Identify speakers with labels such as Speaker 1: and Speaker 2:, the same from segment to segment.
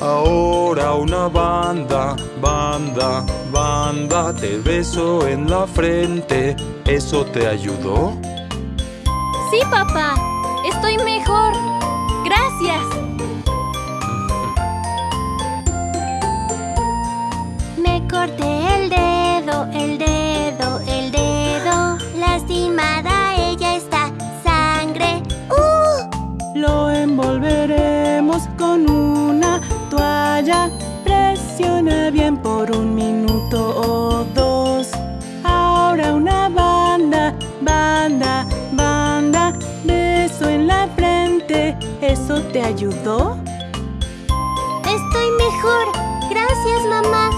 Speaker 1: ahora una banda, banda, banda, te beso en la frente, ¿eso te ayudó?
Speaker 2: Sí, papá, estoy mejor, gracias.
Speaker 3: Me corté
Speaker 4: por un minuto o dos. Ahora una banda, banda, banda, beso en la frente. ¿Eso te ayudó?
Speaker 3: Estoy mejor. Gracias, mamá.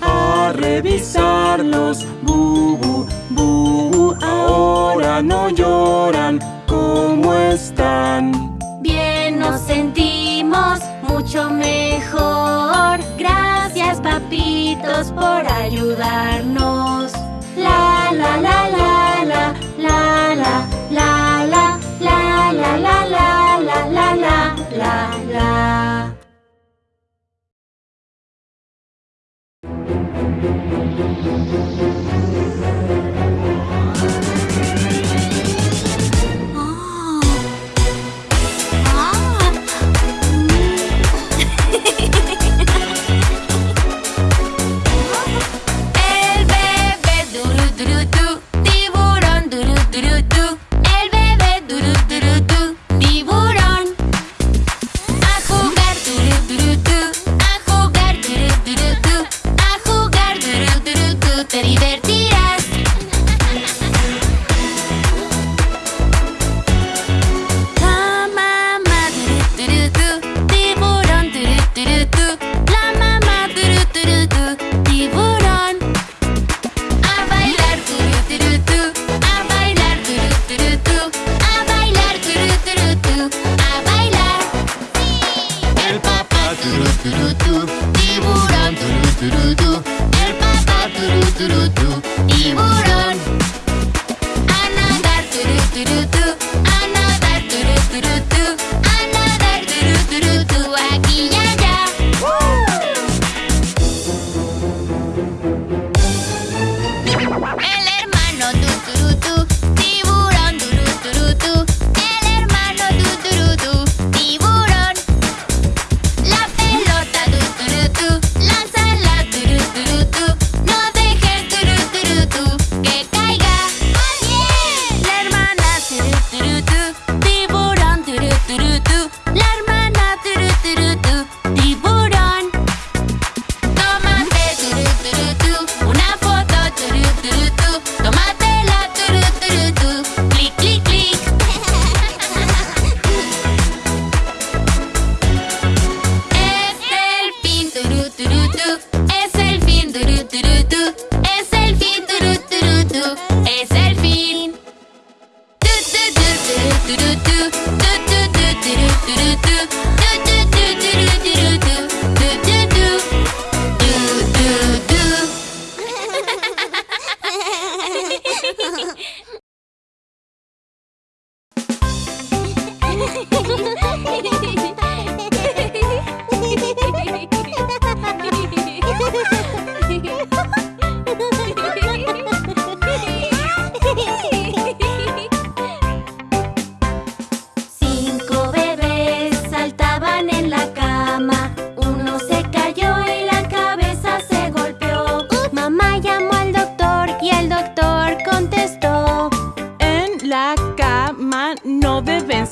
Speaker 4: A revisarlos, bubu, bubu, ahora no lloran, ¿cómo están?
Speaker 2: Nos sentimos mucho mejor. Gracias, papitos, por ayudarnos. La, la, la, la, la, la, la, la, la, la, la, la, la, la, la, la, la, la.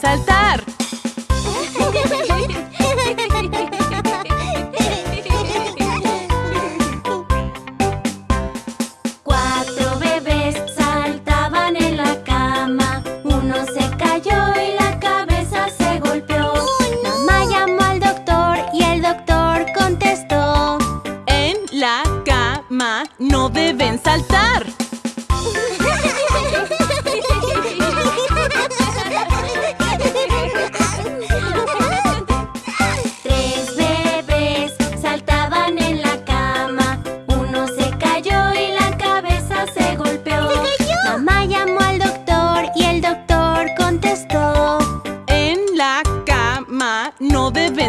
Speaker 4: saltar.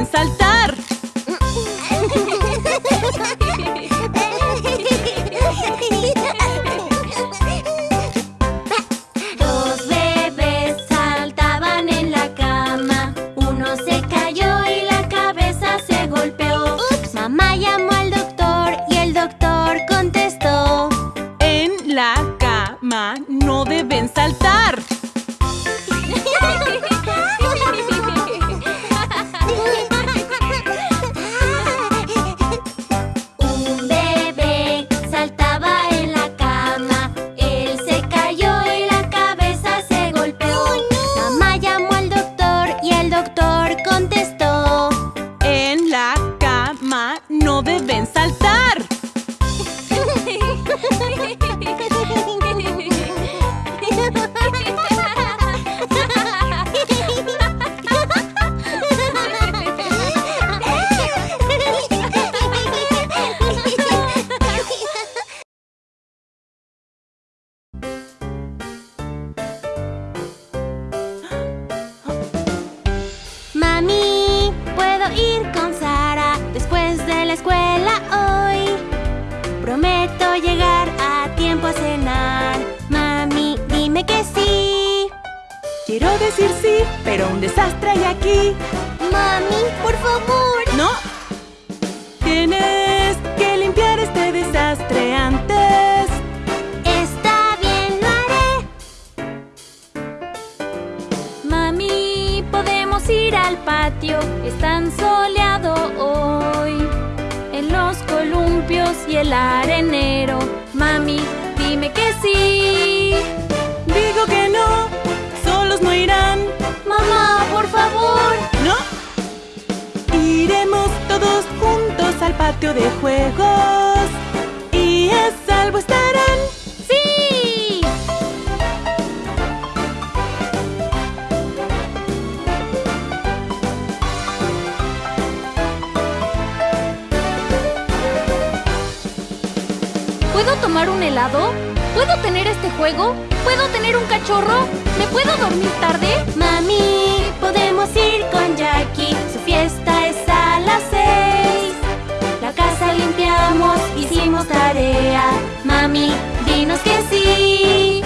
Speaker 4: Saltar.
Speaker 2: Tener este juego? ¿Puedo tener un cachorro? ¿Me puedo dormir tarde?
Speaker 3: Mami, podemos ir con Jackie. Su fiesta es a las seis.
Speaker 2: La casa limpiamos, hicimos tarea. Mami, dinos que sí.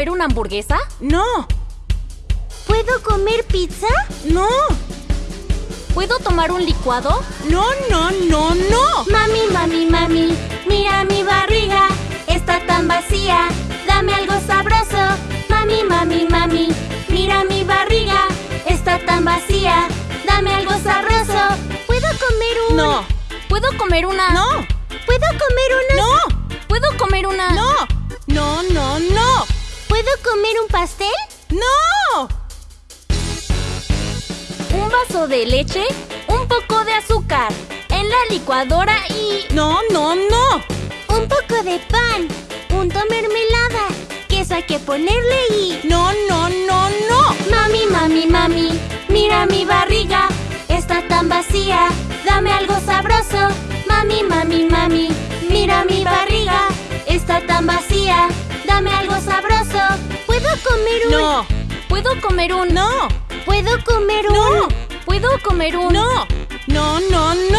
Speaker 3: Comer una
Speaker 2: hamburguesa?
Speaker 4: No.
Speaker 3: ¿Puedo comer pizza?
Speaker 4: No.
Speaker 2: ¿Puedo tomar un licuado?
Speaker 4: No, no, no, no.
Speaker 2: Mami, mami, mami, mira mi barriga, está tan vacía, dame algo sabroso. Mami, mami, mami, mira mi barriga, está tan vacía, dame algo sabroso.
Speaker 3: ¿Puedo comer un...?
Speaker 4: No.
Speaker 2: ¿Puedo comer una?
Speaker 4: No.
Speaker 3: ¿Puedo comer una...?
Speaker 4: No.
Speaker 2: ¿Puedo comer una?
Speaker 4: No.
Speaker 3: ¿Puedo comer un pastel?
Speaker 4: No.
Speaker 2: Un vaso de leche, un poco de azúcar, en la licuadora y...
Speaker 4: No, no, no.
Speaker 3: Un poco de pan, punto mermelada, queso hay que ponerle y...
Speaker 4: No, no, no, no.
Speaker 2: Mami, mami, mami, mira mi barriga, está tan vacía, dame algo sabroso. Mami, mami, mami, mira mi barriga, está tan vacía, dame algo sabroso.
Speaker 3: ¿Puedo comer un...?
Speaker 4: No.
Speaker 2: ¿Puedo comer un...
Speaker 4: No.
Speaker 3: ¿Puedo comer un...?
Speaker 4: No.
Speaker 2: ¿Puedo comer un...
Speaker 4: No. No, no, no.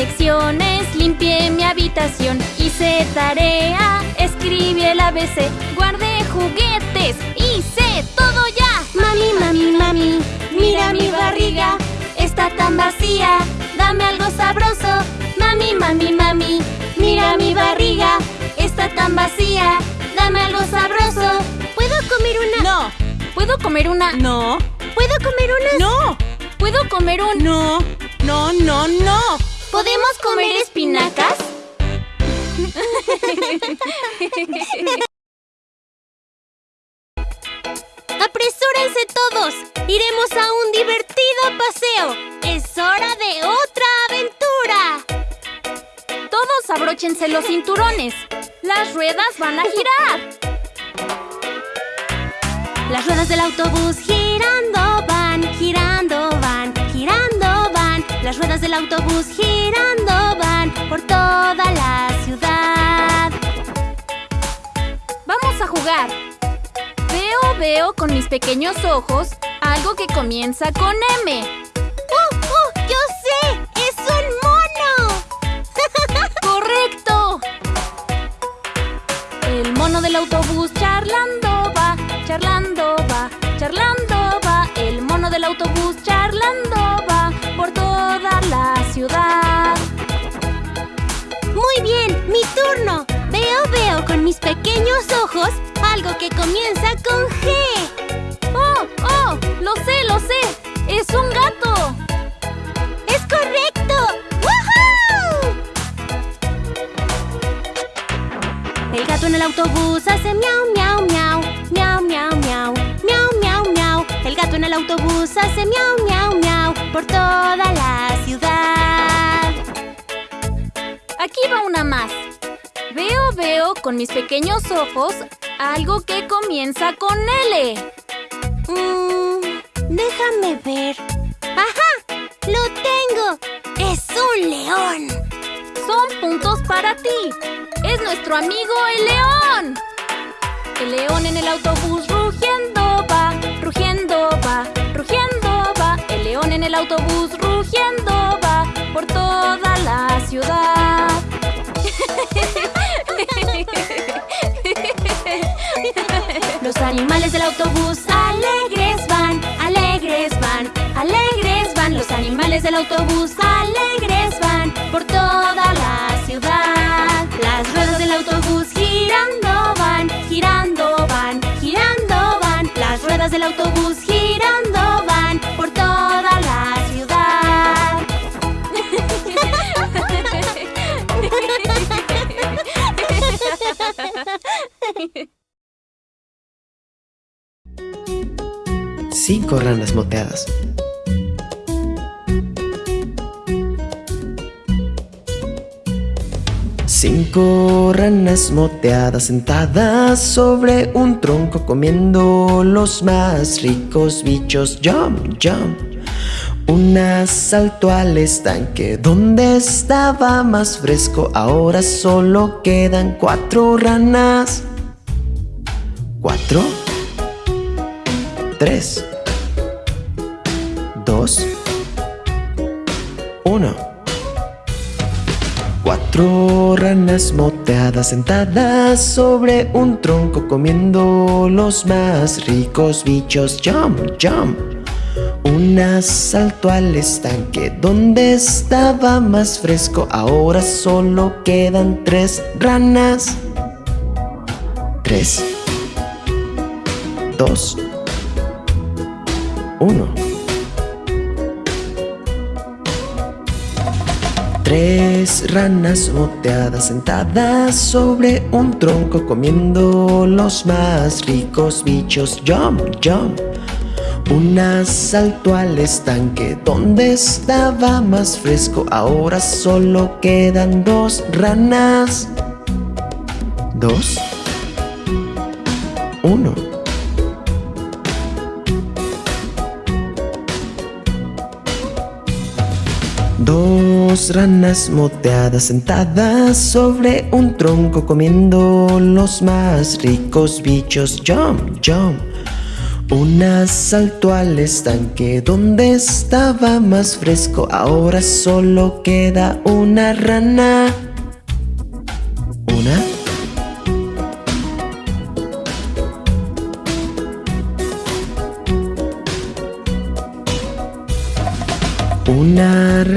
Speaker 2: Lecciones, limpié mi habitación, hice tarea, escribí el ABC, guardé juguetes, hice todo ya.
Speaker 3: Mami, mami, mami,
Speaker 2: Mira mi barriga, está tan vacía, dame algo sabroso. Mami, mami, mami, mira mi barriga, está tan vacía, dame algo sabroso.
Speaker 3: ¿Puedo comer una...?
Speaker 4: No.
Speaker 2: ¿Puedo comer una?
Speaker 4: No.
Speaker 3: ¿Puedo comer una...?
Speaker 4: No.
Speaker 2: ¿Puedo comer un...?
Speaker 4: No. No, no, no.
Speaker 2: ¿Podemos comer espinacas? ¡Apresúrense todos! ¡Iremos a un divertido paseo! ¡Es hora de otra aventura!
Speaker 5: Todos abróchense los cinturones. Las ruedas van a girar.
Speaker 2: Las ruedas del autobús girando van, Las ruedas del autobús girando van por toda la ciudad.
Speaker 5: Vamos a jugar. Veo, veo con mis pequeños ojos algo que comienza con M.
Speaker 2: ¡Uh, uh! ¡Yo sé! ¡Es un mono!
Speaker 5: ¡Correcto! El mono del autobús charlando va, charlando va, charlando va. El mono del autobús charlando va
Speaker 2: ¡Mi turno! Veo, veo con mis pequeños ojos algo que comienza con G.
Speaker 5: ¡Oh, oh! ¡Lo sé, lo sé! ¡Es un gato!
Speaker 2: ¡Es correcto! ¡Woohoo! El gato en el autobús hace miau, miau, miau. Miau, miau, miau. Miau, miau, miau. El gato en el autobús hace miau, miau, miau. Por toda la ciudad.
Speaker 5: Aquí va una más. Veo, veo con mis pequeños ojos algo que comienza con L.
Speaker 2: Mm, déjame ver. ¡Ajá! ¡Lo tengo! ¡Es un león!
Speaker 5: Son puntos para ti. Es nuestro amigo el león. El león en el autobús rugiendo va, rugiendo va, rugiendo va. El león en el autobús rugiendo va por toda la ciudad.
Speaker 2: Los animales del autobús alegres van, alegres van, alegres van. Los animales del autobús alegres van por toda la ciudad. Las ruedas del autobús girando van, girando van, girando van. Las ruedas del autobús girando
Speaker 6: 5 ranas moteadas. Cinco ranas moteadas sentadas sobre un tronco comiendo los más ricos bichos. Jump, jump. Un asalto al estanque donde estaba más fresco. Ahora solo quedan cuatro ranas. ¿Cuatro? Tres. Dos. Uno. Cuatro ranas moteadas sentadas sobre un tronco comiendo los más ricos bichos. Jump, jump. Una saltó al estanque donde estaba más fresco. Ahora solo quedan tres ranas. Tres. Dos. Uno. Tres ranas moteadas sentadas sobre un tronco comiendo los más ricos bichos. Jump, jump. Una saltó al estanque donde estaba más fresco. Ahora solo quedan dos ranas. Dos. Uno. Dos ranas moteadas sentadas sobre un tronco comiendo los más ricos bichos. Jump, jump. Una saltó al estanque donde estaba más fresco. Ahora solo queda una rana.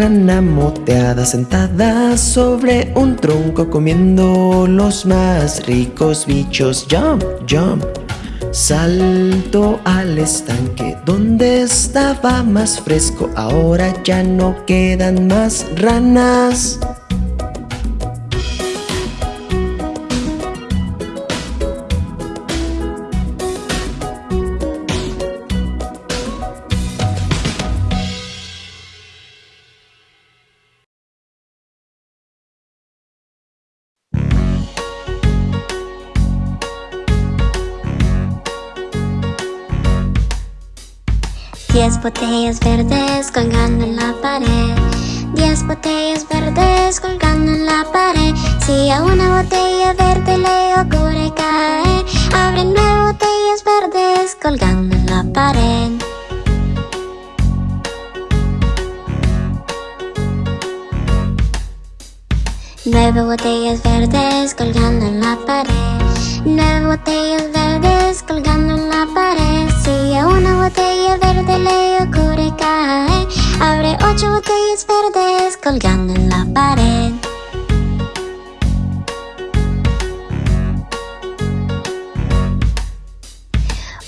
Speaker 6: Rana moteada sentada sobre un tronco comiendo los más ricos bichos. Jump, jump. Salto al estanque donde estaba más fresco Ahora ya no quedan más ranas
Speaker 3: Diez botellas verdes colgando en la pared. Diez botellas verdes colgando en la pared. Si a una botella verde le ocurre caer Abre nueve botellas verdes colgando en la pared. Nueve botellas verdes colgando en la pared Nueve botellas verdes colgando en la pared. Si a una botella verde le ocurre caer Abre ocho botellas verdes colgando en la pared.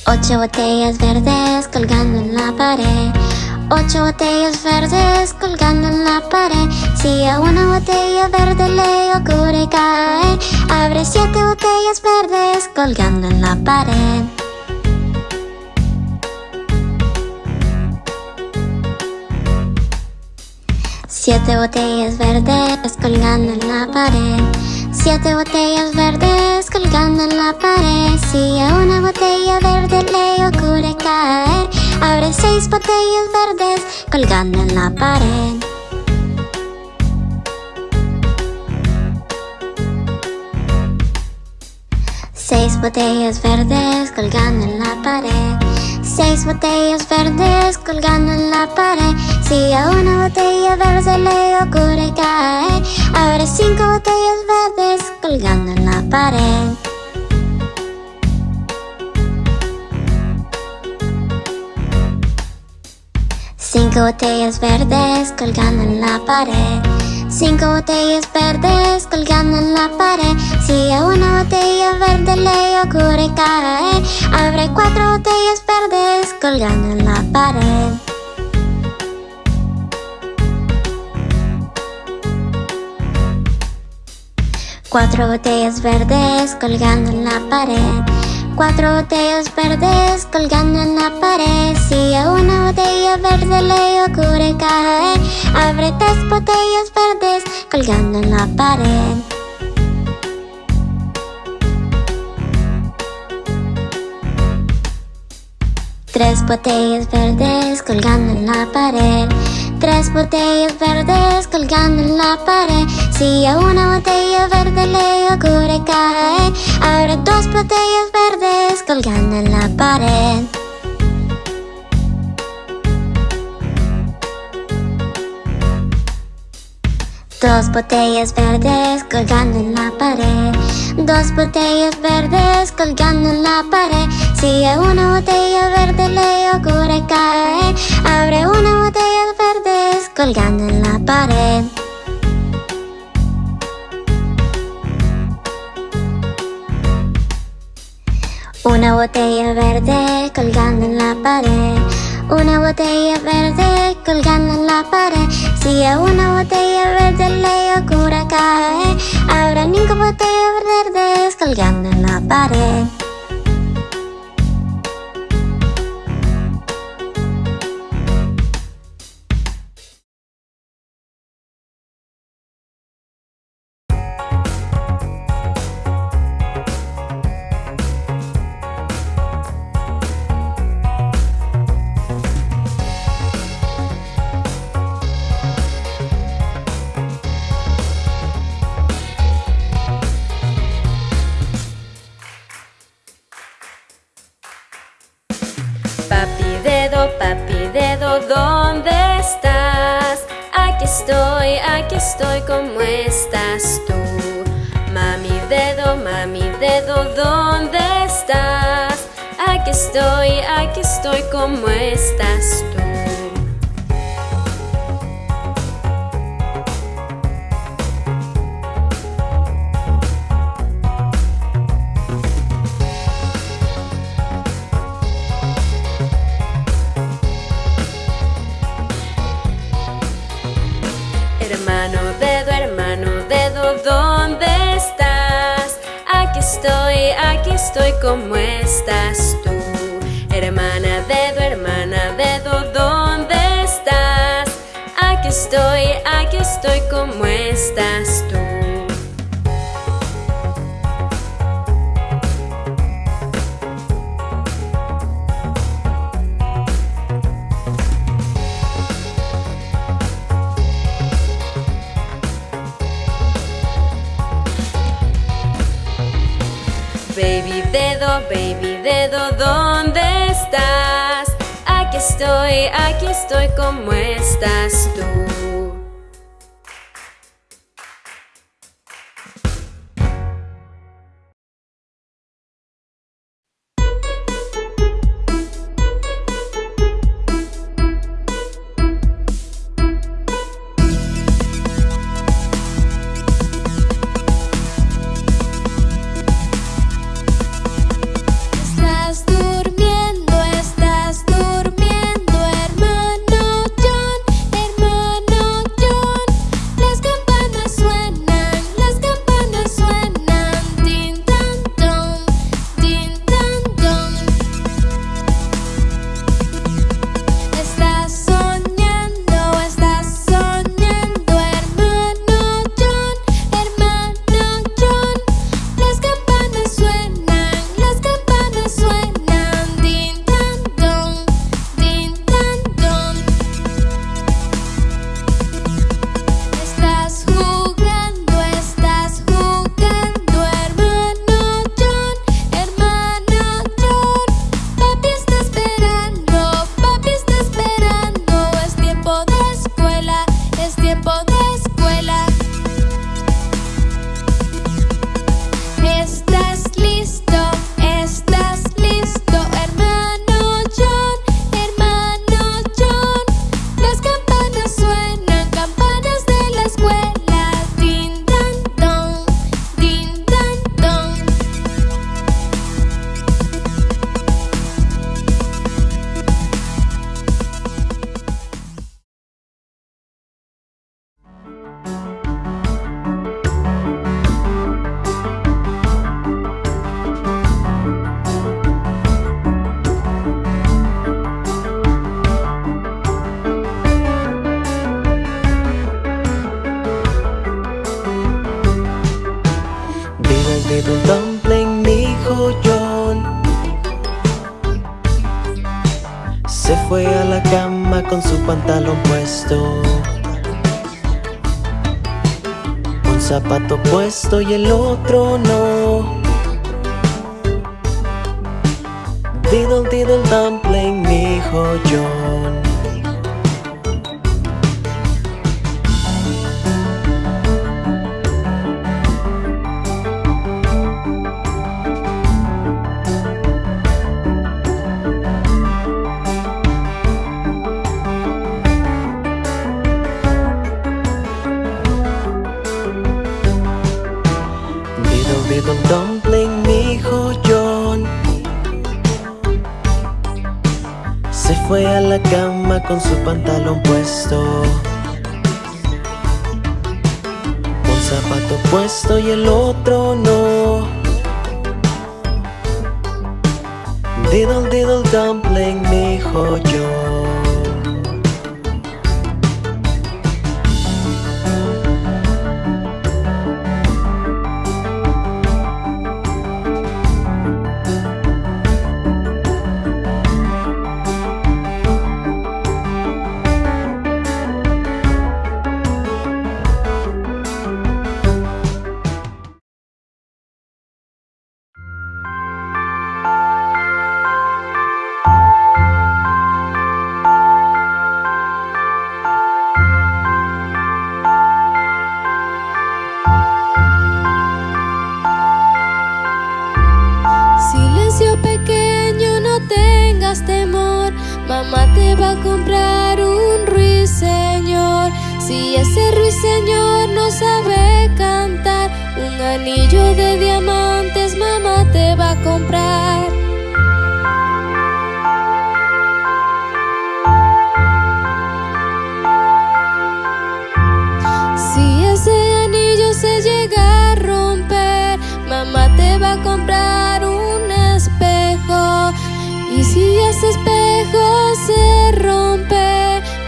Speaker 3: Ocho botellas verdes colgando en la pared Ocho botellas verdes colgando en la pared. Si a una botella verde le ocurre caer Abre siete botellas verdes colgando en la pared. Siete botellas verdes colgando en la pared. Siete botellas verdes colgando en la pared. Si a una botella verde le ocurre caer Abre seis botellas verdes colgando en la pared. Seis botellas verdes colgando en la pared. Seis botellas verdes colgando en la pared. Si a una botella verde le ocurre caer Abre cinco botellas verdes colgando en la pared Cinco botellas verdes colgando en la pared. Cinco botellas verdes colgando en la pared. Si a una botella verde le ocurre caer Abre cuatro botellas verdes colgando en la pared. Cuatro botellas verdes colgando en la pared Cuatro botellas verdes colgando en la pared. Si a una botella verde le ocurre caer Abre tres botellas verdes colgando en la pared. Tres botellas verdes colgando en la pared Tres botellas verdes colgando en la pared. Si a una botella verde le ocurre caer Abre dos botellas verdes colgando en la pared. Dos botellas verdes colgando en la pared. Dos botellas verdes colgando en la pared. Si a una botella verde le ocurre caer Abre una botella colgando en la pared. Una botella verde colgando en la pared. Una botella verde colgando en la pared. Si a una botella verde le ocurre caer Habrá cinco botellas verdes colgando en la pared
Speaker 2: ¿dónde estás? Aquí estoy, aquí estoy, ¿cómo estás tú? Mami dedo, mami dedo, ¿dónde estás? Aquí estoy, aquí estoy, ¿cómo estás tú?
Speaker 7: estoy como estás tú. Hermana dedo, hermana dedo, ¿dónde estás? Aquí estoy, aquí estoy como estás tú. estoy, aquí estoy como estás tú.
Speaker 6: puesto y el otro no. Diddle diddle dumpling,
Speaker 8: mijo yo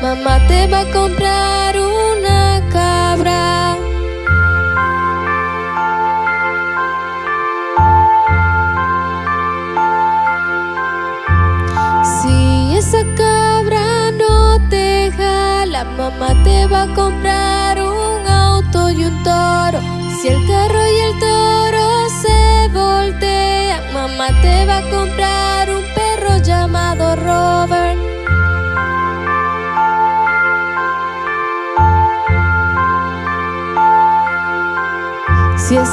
Speaker 8: mamá te va a comprar
Speaker 7: una cabra. Si esa cabra no te jala, mamá te va a comprar un auto y un toro. Si el carro y el toro se voltean, mamá te va a comprar un perro llamado Robert.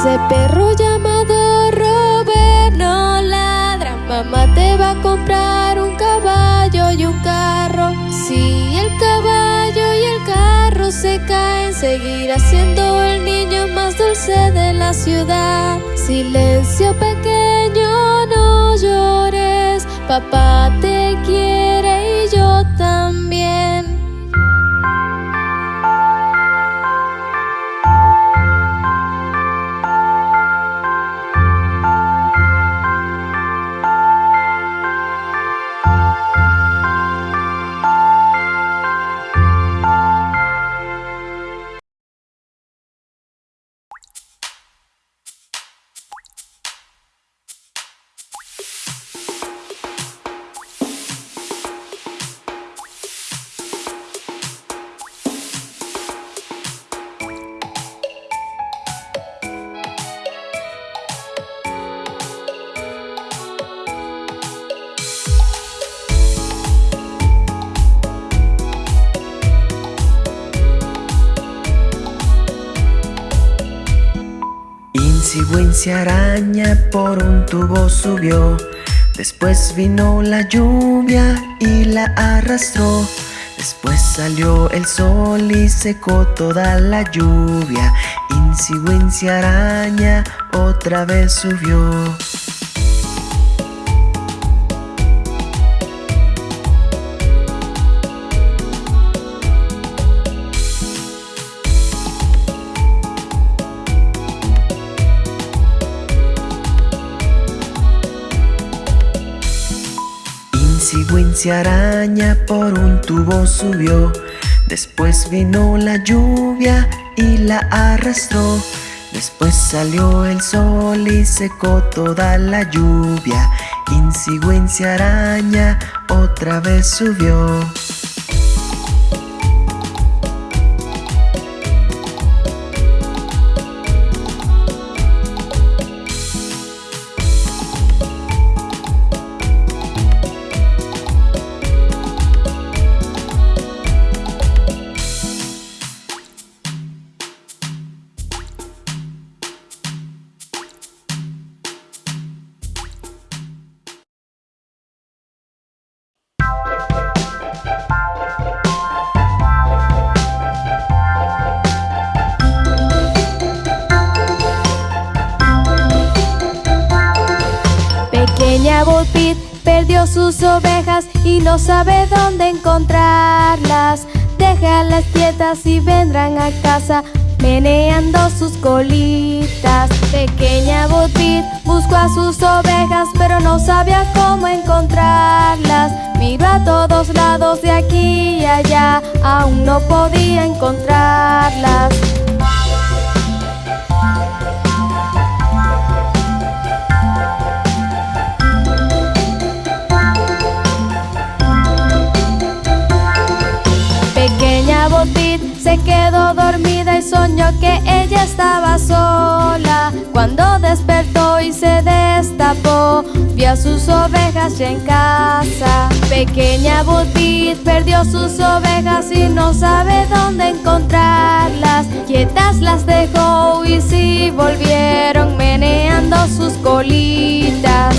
Speaker 7: Ese perro llamado Robert no ladra, mamá te va a comprar un caballo y un carro. Si el caballo y el carro se caen, seguirá siendo el niño más dulce de la ciudad. Silencio pequeño, no llores, papá te quiere
Speaker 6: Insi araña por un tubo subió. Después vino la lluvia y la arrastró. Después salió el sol y secó toda la lluvia. Insi araña otra vez subió. Araña por un tubo subió. Después vino la lluvia y la arrastró. Después salió el sol y secó toda la lluvia. Insi Wincy araña otra vez subió.
Speaker 7: Sus ovejas y no sabe dónde encontrarlas. Déjalas quietas y vendrán a casa meneando sus colitas. Pequeña Bo Peep buscó a sus ovejas pero no sabía cómo encontrarlas. Miró a todos lados de aquí y allá, aún no podía encontrarlas. Peep se quedó dormida y soñó que ella estaba sola. Cuando despertó y se destapó, vio a sus ovejas ya en casa. Pequeña Bo Peep perdió sus ovejas y no sabe dónde encontrarlas. Quietas las dejó y sí volvieron meneando sus colitas.